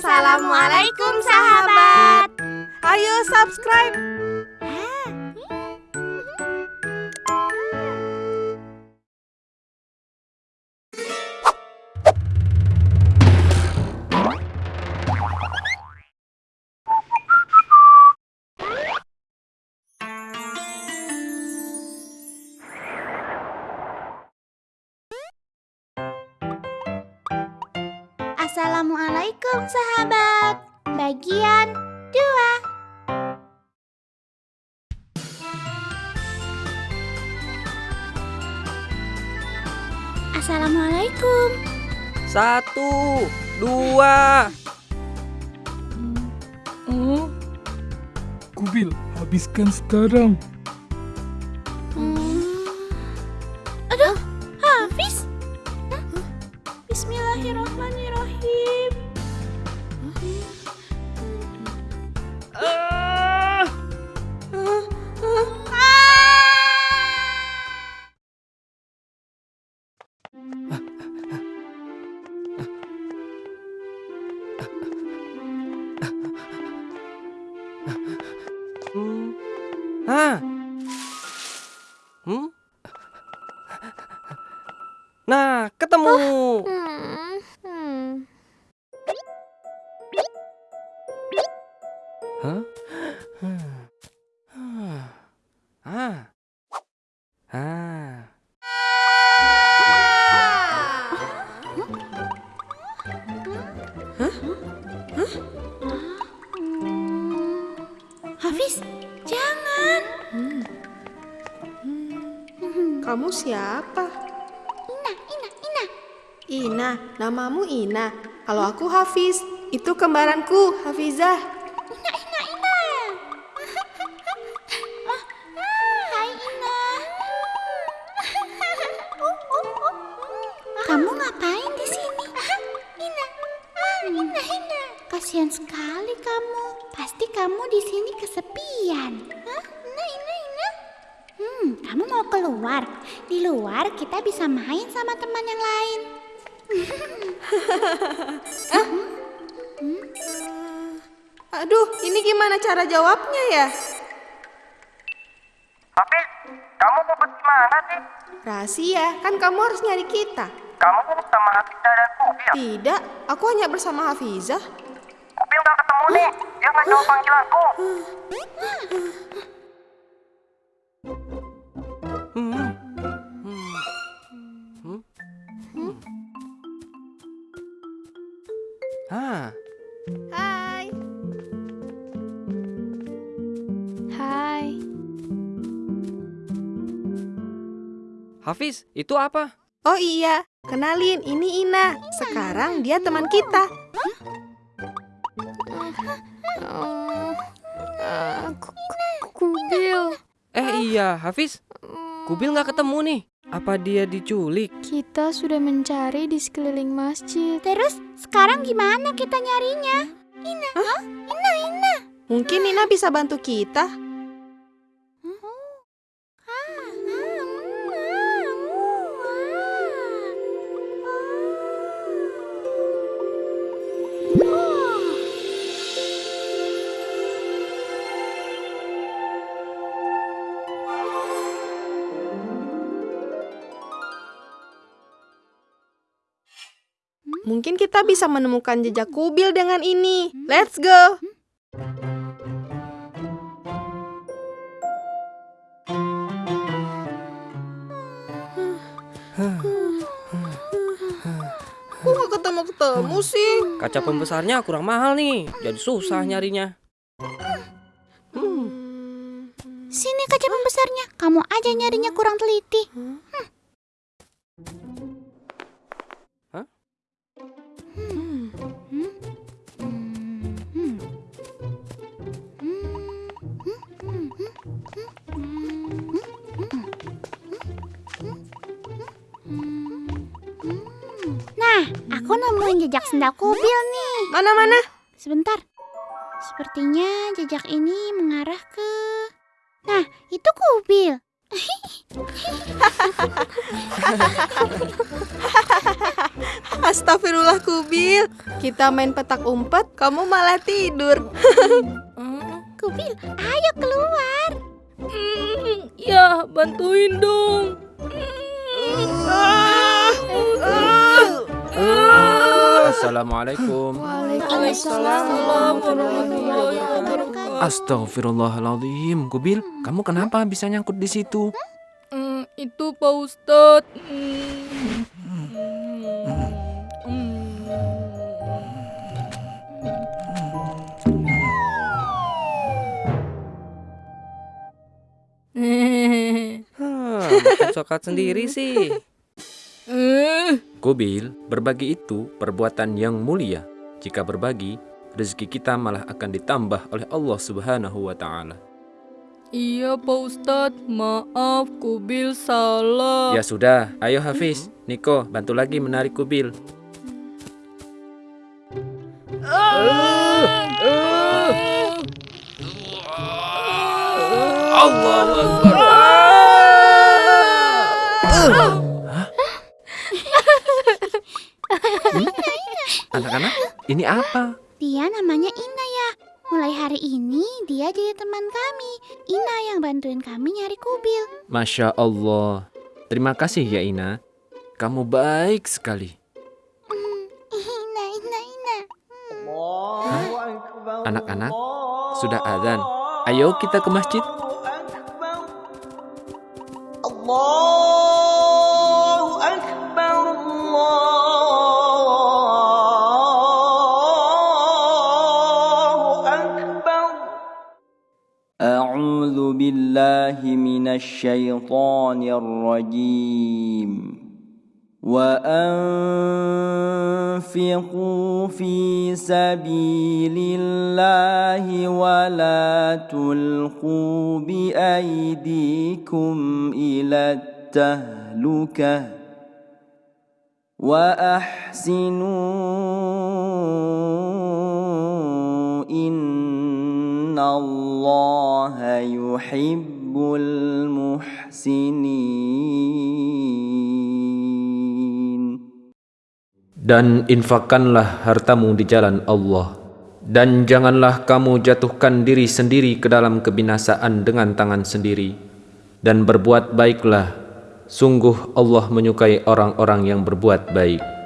Assalamualaikum sahabat. Ayo subscribe. Assalamualaikum sahabat. Bagian 2. Assalamualaikum. Satu, dua. Oh, Kubil, habiskan sekarang. Hmm. Aduh, Hafiz. Bismillahirrahmanirrahim. Nah, ketemu. Hmm. Hmm. Hah? Ah. Ah. Hafiz, jangan. Kamu siapa? Ina, Ina, Ina. Ina, namamu Ina. Kalau aku Hafiz, itu kembaranku, Hafizah. Ina, Ina, Ina. Ah, Hai Ina. Kamu ngapain di sini? Ina, ah, Ina, Ina. Kasihan sekali kamu. Pasti kamu di sini kesepian. Hah? Ina, Ina, Ina. Hmm, kamu mau keluar? Di luar kita bisa main sama teman yang lain. Aduh, ini gimana cara jawabnya ya? Hafiz, kamu di mana sih? Rahasia, kan kamu harus nyari kita. Kamu sama Hafizah dan Kubil. Tidak, aku hanya bersama Hafizah. Kubil gak ketemu nih, dia nggak jawab panggilanku. Hafiz, itu apa? Oh iya, kenalin ini Ina. Sekarang dia teman kita. Kubil, Eh iya, Hafiz. Kubil nggak ketemu nih. Apa dia diculik? kita sudah mencari di sekeliling masjid. Terus sekarang gimana kita nyarinya? Ina, Hah? Ina, Ina. Mungkin Ina bisa bantu kita. Mungkin kita bisa menemukan jejak kubil dengan ini. Let's go. Kok gak ketemu-ketemu sih? Kaca pembesarnya kurang mahal nih, jadi susah nyarinya. Hmm. Sini kaca pembesarnya. Kamu aja nyarinya kurang teliti. Aku nemuin jejak sendal kubil nih. Mana-mana? Sebentar. Sepertinya jejak ini mengarah ke... Nah, itu kubil. Astagfirullah Kubil. Kita main petak umpet, kamu malah tidur. Kubil, ayo keluar. Ya, bantuin dong. Assalamualaikum. Waalaikumsalam warahmatullahi wabarakatuh. Astagfirullahaladzim. Kubil, kamu kenapa bisa nyangkut di situ? Hmm, itu Pak Ustadz. Hmm. Hmm. Hah, coklat sendiri sih. Eh, Kubil, berbagi itu perbuatan yang mulia. Jika berbagi, rezeki kita malah akan ditambah oleh Allah Subhanahu wa taala. Iya Pak Ustadz, maaf Kubil salah. Ya sudah, ayo Hafiz, Niko, bantu lagi menarik Kubil. Allahu Akbar. Ini apa? Dia namanya Ina ya. Mulai hari ini dia jadi teman kami. Ina yang bantuin kami nyari kubil. Masya Allah. Terima kasih ya Ina. Kamu baik sekali. Hmm, Ina, Ina, Ina. Anak-anak, sudah azan. Ayo kita ke masjid. Allah. أعوذ بالله من الشيطان الرجيم. وأنفقوا في سبيل الله ولا تلقوا بأيديكم إلى التهلكة وأحسنوا إن الله yuhibbul muhsinin. Dan infakkanlah hartamu di jalan Allah. Dan janganlah kamu jatuhkan diri sendiri ke dalam kebinasaan dengan tangan sendiri. Dan berbuat baiklah. Sungguh Allah menyukai orang-orang yang berbuat baik.